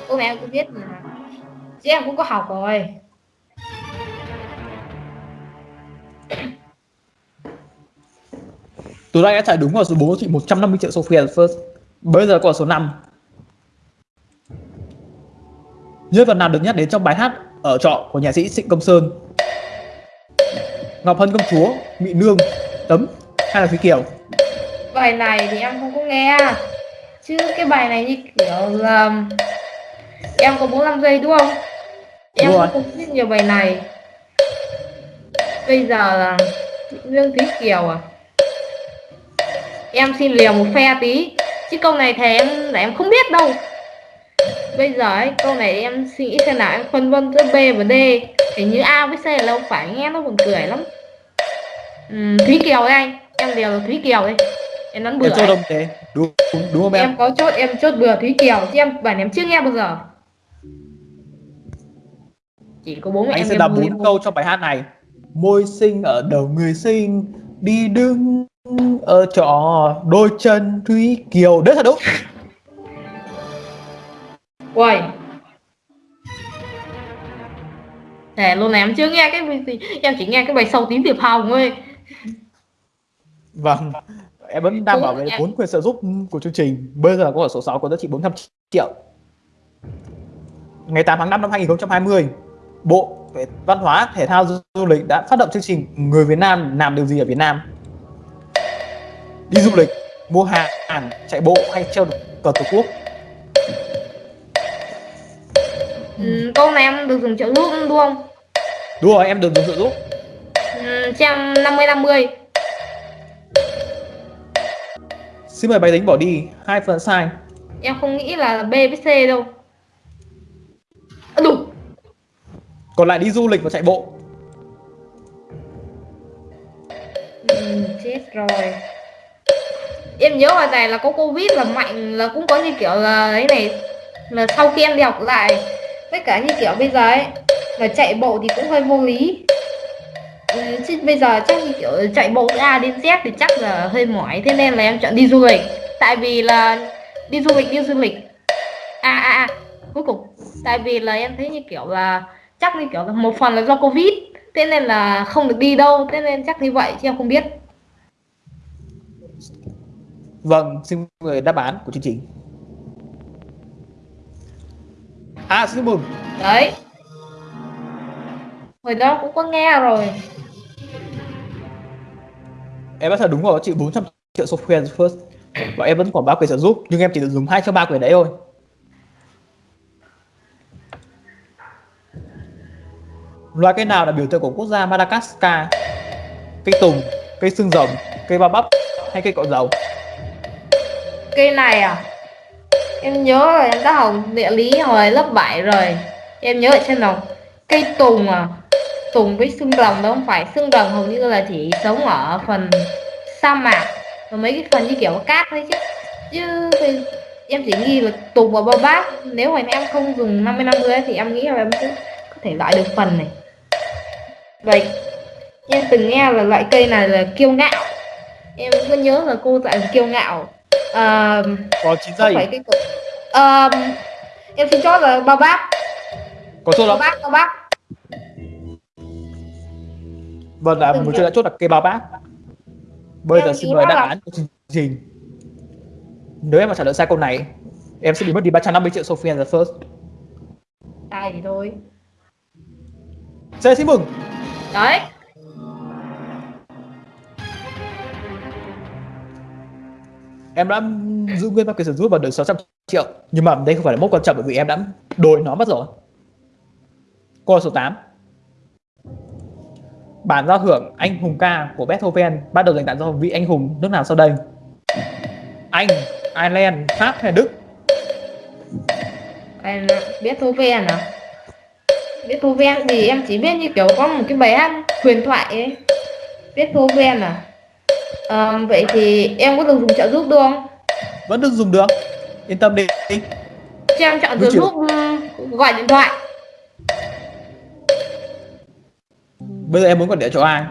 Cô mẹ em cũng biết mà. Chứ em cũng có học rồi. Tú Anh đã trả đúng vào số 4 chị 150 triệu Sophia first. Bây giờ còn số 5. Nhân vật nào được nhắc đến trong bài hát ở trọ của nhạc sĩ Trịnh Công Sơn? Ngọc Hân Công Chúa, Mị Nương, Tấm hay là Thúy Kiều? Bài này thì em không có nghe. Chứ cái bài này như kiểu là em có 45 giây đúng không? Em Đúng rồi. cũng không biết nhiều bài này. Bây giờ là Lương Thúy Kiều à? Em xin liều một phe tí. Chứ câu này thì em là em không biết đâu. Bây giờ ấy, câu này em suy nghĩ xem nào em phân vân giữa B và D. Hình như A với C là không phải nghe nó buồn cười lắm. Ừm, Thúy Kiều đây anh. Em liều là Thúy Kiều đây. Em đoán bừa. Em cho ấy. đông thế. Đúng, đúng, đúng không em? em có chốt em chốt bừa Thúy Kiều chứ em bản em chưa nghe bao giờ chỉ có bố mẹ Anh em sẽ đọc bốn câu trong bài hát này. Môi xinh ở đầu người xinh, đi đứng ở trọ đôi chân Thúy Kiều. Đấy là đúng. Uầy Để luôn này em chưa nghe cái gì em chỉ nghe cái bài sâu tím tiệp hồng thôi Vâng, em vẫn đang bảo về vốn quyền trợ giúp của chương trình. Bây giờ có ở số 6 có giá trị 400 triệu. Ngày 8 tháng 5 năm 2020, Bộ Văn hóa, Thể thao, Du lịch đã phát động chương trình Người Việt Nam làm điều gì ở Việt Nam? Đi du lịch, mua hàng, chạy bộ hay treo cờ Tổ quốc? Ừ, câu này em được dùng trợ giúp đúng không? Đúng rồi, em được dùng trợ giúp. Ừ, trang 50-50. Xin mời máy tính bỏ đi. Hai phần sai. em không nghĩ là B với C đâu. À, đủ. Còn lại đi du lịch và chạy bộ. ừ, chết rồi. Em nhớ hồi này là có covid là mạnh là cũng có như kiểu là ấy này là sau khi em đi học lại tất cả như kiểu bây giờ ấy mà chạy bộ thì cũng hơi vô lý chứ bây giờ chắc kiểu chạy bộ từ A đến Z thì chắc là hơi mỏi thế nên là em chọn đi du lịch. Tại vì là đi du lịch đi du lịch. À à à cuối cùng. Tại vì là em thấy như kiểu là chắc như kiểu là một phần là do covid thế nên là không được đi đâu thế nên chắc như vậy chứ em không biết. Vâng, xin mời đáp án của chương trình. À, xin mừng. đấy hồi đó cũng có nghe rồi Em đã thật đúng rồi, chị 400 triệu software first. Và em vẫn còn ba quyền trợ giúp, nhưng em chỉ được dùng hai trong ba quyền đấy thôi. Loài cây nào là biểu tượng của quốc gia Madagascar? Cây tùng, cây xương rồng, cây bao bắp hay cây cọ dầu? cây này à em nhớ là em đã học địa lý hồi lớp 7 rồi em nhớ ở trên nào cây tùng à tùng với xương rồng đó không phải xương rồng hầu như là chỉ sống ở phần sa mạc. Và mấy cái phần như kiểu cát thôi chứ. Chứ thì em chỉ nghi là tùng và bao bát. Nếu mà em không dùng 50 50 ấy, thì em nghĩ là em cũng có thể loại được phần này. Vậy em từng nghe là loại cây này là kiêu ngạo. Em có nhớ là cô dạy là kiêu ngạo. À, Có 9 không giây, phải cái à, em xin chốt là bao bát. Có bao không? bát bao bát Vâng, là một chuyện đã chốt là cây bao bát. Bây giờ xin mời đáp án của chương trình. Nếu em mà trả lời sai câu này, em sẽ bị mất đi 350 triệu Sophia the first. sai thì thôi Xin xin mừng. đấy em đã giữ nguyên ba quyền sử dụng và được 600 triệu nhưng mà đây không phải là mốc quan trọng bởi vì em đã đổi nó mất rồi câu số 8 bản giao hưởng anh hùng ca của Beethoven bắt đầu dành tặng cho vị anh hùng nước nào sau đây? Anh, Ireland, Pháp hay Đức? Anh Beethoven à? Beethoven thì em chỉ biết như kiểu có một cái bài hát huyền thoại ấy. Beethoven à? Ờ, vậy thì em có được dùng trợ giúp được không? vẫn được dùng được. Yên tâm đi. Cho em chọn trợ giúp gọi điện thoại bây giờ em muốn gọi điện cho ai?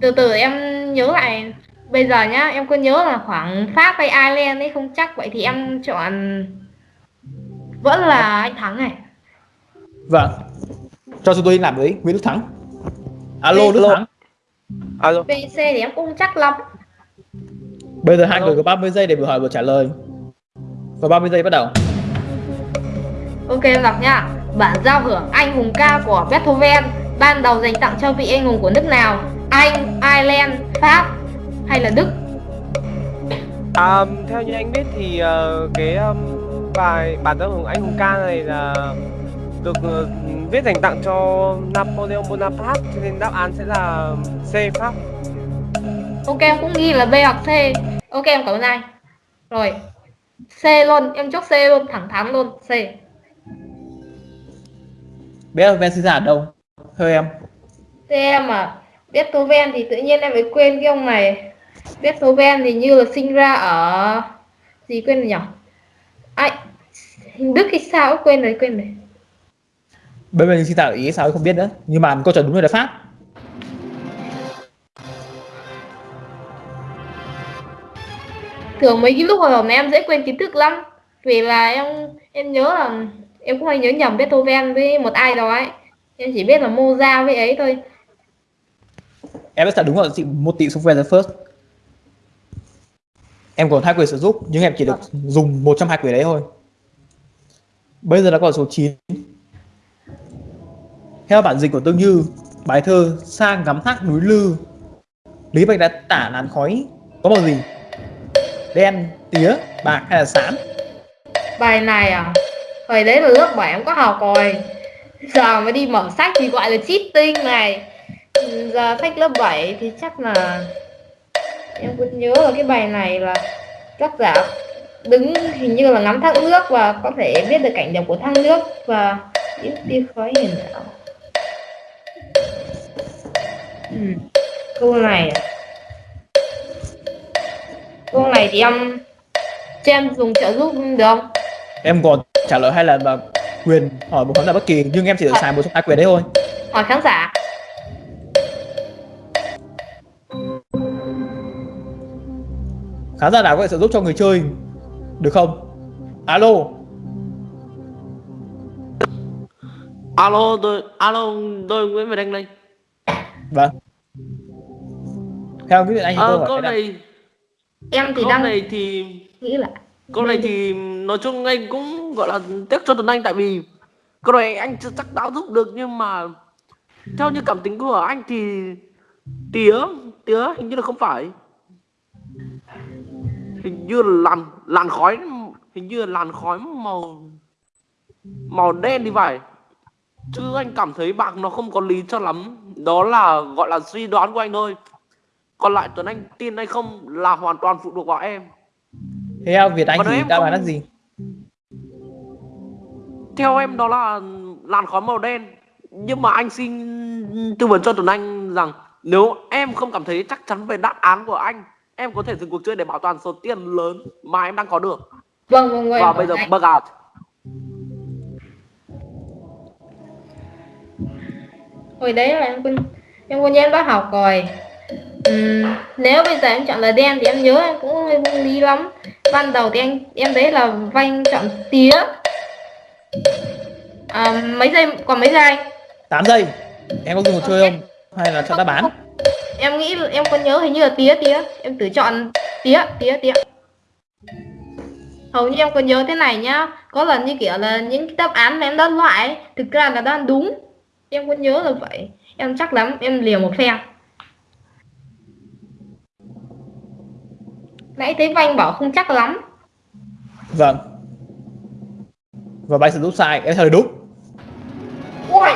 Từ từ em nhớ lại. Bây giờ nhá, em có nhớ là khoảng Pháp hay Ireland ấy không chắc Vậy thì em chọn Vẫn là anh Thắng này. Vâng. Cho chúng tôi làm với Nguyễn Đức Thắng. Alo Đức Alo. Thắng. Alo. PC thì em cũng chắc lắm. Bây giờ hai Alo. người có 30 giây để vừa hỏi vừa trả lời. Và 30 giây bắt đầu. Ok em đọc nha Bản giao hưởng anh hùng ca của Beethoven Ban đầu dành tặng cho vị anh hùng của nước nào? Anh, Ireland, Pháp hay là Đức? À, theo như anh biết thì ờ, cái um, bài bản giao hưởng anh hùng ca này là được ờ, viết dành tặng cho Napoleon Bonaparte cho nên đáp án sẽ là C Pháp. Ok em cũng ghi là B hoặc C. Ok em cảm ơn anh. Rồi C luôn, em chốt C luôn, thẳng thắn luôn C. Beethoven sinh ra ở đâu theo em. C em à Beethoven thì tự nhiên em phải quên cái ông này. Beethoven thì như là sinh ra ở Gì quên rồi nhỉ? Ai Hình Đức hay sao ấy, quên rồi quên rồi. Beethoven sinh ra ở Ý sao không biết nữa nhưng mà câu trả đúng rồi là Pháp. Thường mấy cái lúc hồi hộp này em dễ quên kiến thức lắm. Vì là em em nhớ là em cũng hay nhớ nhầm Beethoven với một ai đó ấy em chỉ biết là Mozart với ấy thôi. Em đã trả đúng rồi chị một tỷ quanh the first. Em còn hai quyền sử dụng nhưng em chỉ được dùng một trong hai quyền đấy thôi. Bây giờ là câu hỏi số 9 theo bản dịch của Tương Như bài thơ sang ngắm thác núi lư. Lý Bạch đã tả làn khói có màu gì? Đen tía bạc hay là xám bài này à? Hồi đấy là lớp 7 em có học rồi giờ mới đi mở sách thì gọi là cheating này. Ừ, giờ sách lớp 7 thì chắc là em cũng nhớ là cái bài này là tác giả đứng hình như là ngắm thác nước và có thể biết được cảnh đẹp của thác nước và những tia khói hiền ảo ừ. câu này. Câu này thì em cho em dùng trợ giúp được không? Em còn trả lời hai lần mà quyền hỏi một khán giả bất kỳ nhưng em chỉ được xài một trong hai quyền đấy thôi. Hỏi khán giả. Khán giả nào có thể trợ giúp cho người chơi? Được không? Alo. Alo, tôi alo, tôi Nguyễn Việt Anh đây. vâng. Theo cái anh Ờ, câu này này, em thì câu đang này thì nghĩ là câu này thì nói chung anh cũng gọi là tiếc cho Tuấn Anh tại vì câu này anh chưa chắc đã giúp được nhưng mà theo như cảm tính của anh thì tía tía hình như là không phải. Hình như là làn làn khói hình như là làn khói màu màu đen thì phải. Chứ anh cảm thấy bạc nó không có lý cho lắm. Đó là gọi là suy đoán của anh thôi. Còn lại Tuấn Anh tin hay không là hoàn toàn phụ thuộc vào em. Theo Việt Anh Còn thì đáp án là gì theo em đó là làn khói màu đen. Nhưng mà anh xin tư vấn cho Tuấn Anh rằng nếu em không cảm thấy chắc chắn về đáp án của anh em có thể dừng cuộc chơi để bảo toàn số tiền lớn mà em đang có được. Vâng vâng vâng. Và bây giờ bug out. Hồi đấy là em quên em quên em đã học rồi. Ừm, nếu bây giờ em chọn là đen thì em nhớ em cũng hơi vô lý lắm. Ban đầu thì anh em đấy là vanh chọn tía à, mấy giây còn mấy giây anh? 8 giây. Em có dùng một chơi không? Hay là chọn đáp án? Em nghĩ em có nhớ hình như là tía tía. Em thử chọn tía tía tía. Hầu như em có nhớ thế này nhá. Có lần như kiểu là những đáp án mà em đã loại ấy, thực ra là đang đúng. Em có nhớ là vậy. Em chắc lắm em liều một phe nãy thấy Vanh bảo không chắc lắm. Vâng. Và bài sử dụng sai, em trả lời đúng. ui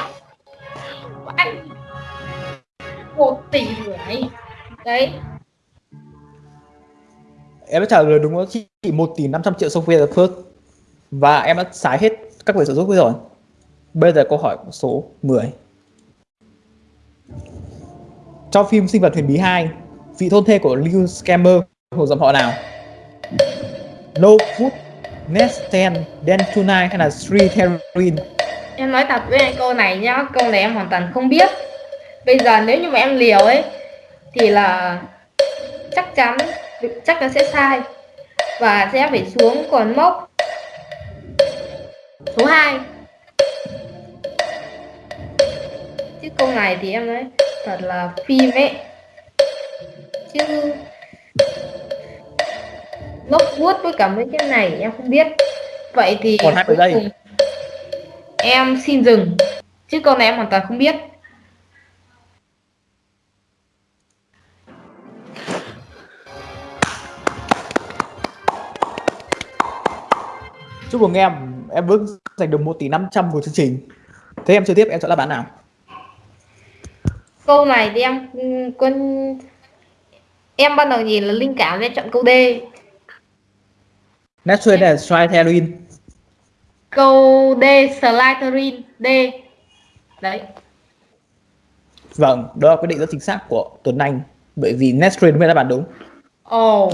Vanh một tỷ rưỡi đấy Em đã trả lời đúng đó chỉ 1 tỷ 500 triệu Sophia the First. Và em đã xài hết các quyền sử dụng rồi. Bây giờ câu hỏi số 10. Trong phim Sinh vật huyền bí 2, vị thôn thê của Liu Scammer thuộc dòng họ nào? Lowood, Nesten, Dentunai hay là Sritherin em nói thật với anh câu này nhá câu này em hoàn toàn không biết. Bây giờ nếu như mà em liều ấy thì là chắc chắn chắc chắn sẽ sai và sẽ phải xuống còn mốc số 2 chứ câu này thì em nói thật là phim ấy chứ Lockwood với cả mấy cái này em không biết vậy thì Còn 20 giây. cùng em xin dừng chứ câu này em hoàn toàn không biết Chúc mừng em, em bước giành được 1 tỷ 500 của chương trình. Thế em chơi tiếp, em chọn đáp án nào? câu này thì em con em ban đầu nhìn là linh cảm nên chọn câu D Nesten hay là Sri Therin? câu D Slytherin D đấy Vâng, đó là quyết định rất chính xác của Tuấn Anh. Bởi vì Nesten mới là án đúng. ồ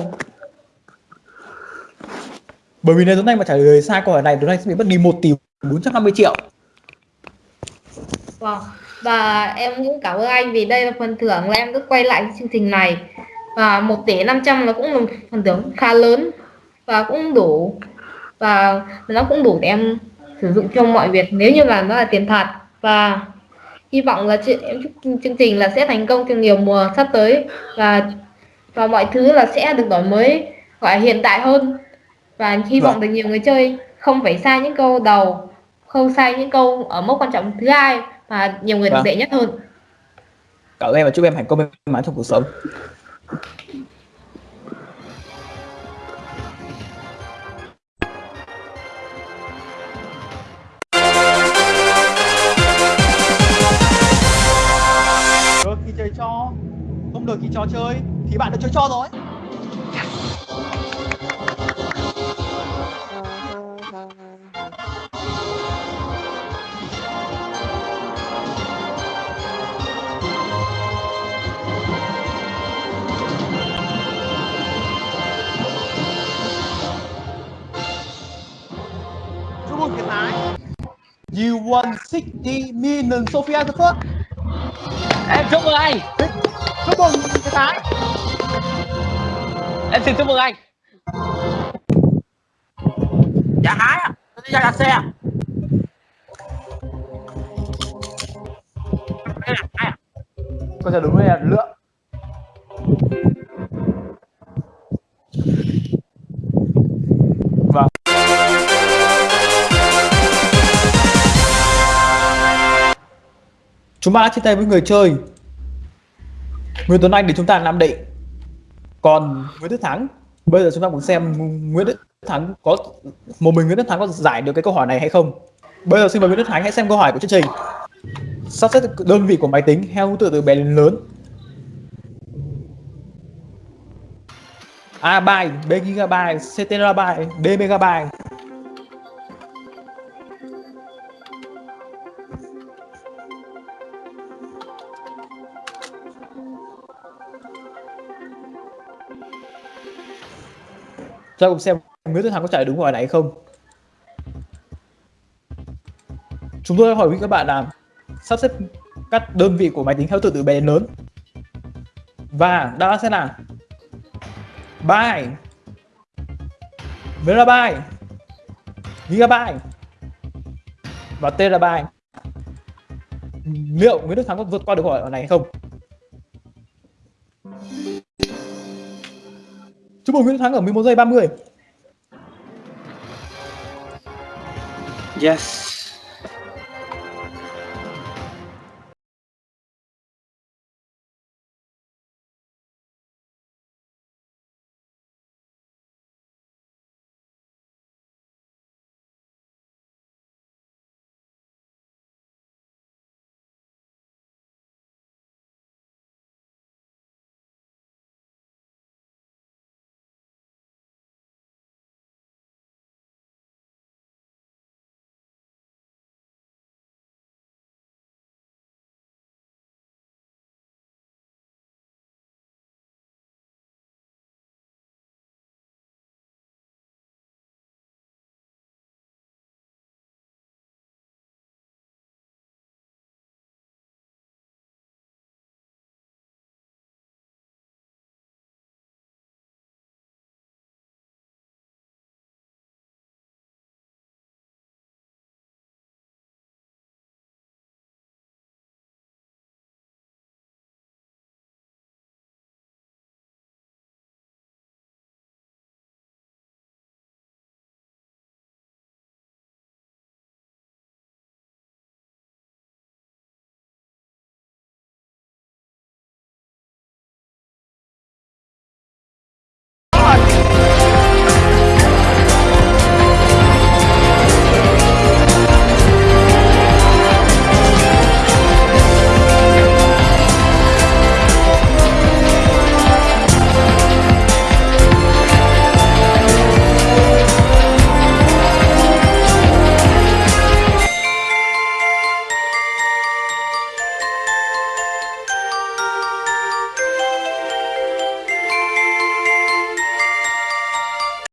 Bởi vì nếu Tuấn Anh mà trả lời sai câu hỏi này, Tuấn Anh sẽ bị mất đi 1 tỷ 450 triệu. Vâng. Và em cũng cảm ơn anh vì đây là phần thưởng là em được quay lại chương trình này và 1 tỷ 500 nó cũng là một phần thưởng khá lớn và cũng đủ và nó cũng đủ để em sử dụng cho mọi việc nếu như là nó là tiền thật và hy vọng là chị- em chương trình là sẽ thành công trong nhiều mùa sắp tới và và mọi thứ là sẽ được đổi mới gọi hiện đại hơn và hy vọng Vâng. được nhiều người chơi không phải sai những câu đầu không sai những câu ở mốc quan trọng thứ hai và nhiều người được Vâng. đệ nhất hơn Cảm ơn em và chúc em thành công mắn trong cuộc sống. Không được thì trò chơi, thì bạn đã chơi cho rồi. Chúc mừng Việt You won 60 million Sophia the first. Em chúc mừng anh Chúc mừng Việt Ái. Em xin chúc mừng anh Dạ hái à? Đi ra đặt xe à? Trả lời đúng là lượng. Chúng ta đã chia tay với người chơi. Nguyễn Tuấn Anh để chúng ta Nam Định Còn Nguyễn Đức Thắng Bây giờ chúng ta muốn xem Nguyễn Đức Thắng có Một mình Nguyễn Đức Thắng có giải được cái câu hỏi này hay không? Bây giờ xin mời Nguyễn Đức Thắng hãy xem câu hỏi của chương trình. Sắp xếp đơn vị của máy tính theo thứ tự từ bé đến lớn. A byte, B gigabyte, C terabyte, D megabyte. Cho cùng xem Nguyễn Đức Thắng có trả lời đúng câu hỏi này hay không? Chúng tôi hỏi với các bạn là sắp xếp các đơn vị của máy tính theo từ từ bé đến lớn. Và đáp án sẽ là byte megabyte gigabyte. Và terabyte liệu Nguyễn Đức Thắng có vượt qua được câu hỏi này hay không? Chúc mừng Nguyễn Thắng ở 11 giây 30 Yes.